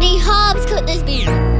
many hobs could this be?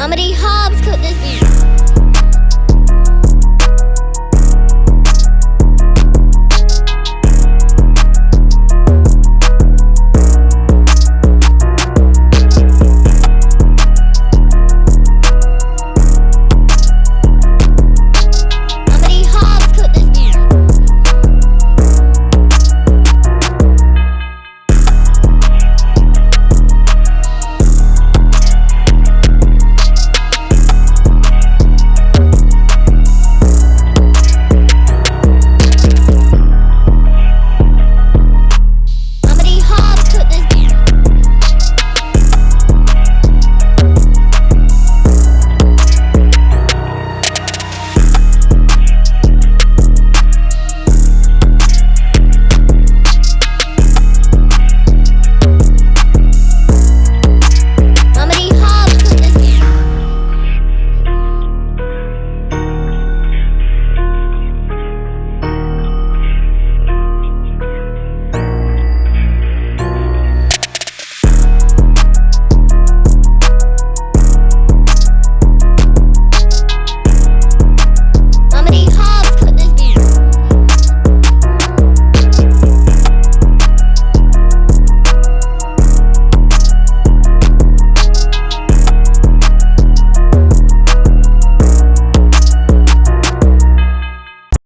Mama D. Hobbs could this be?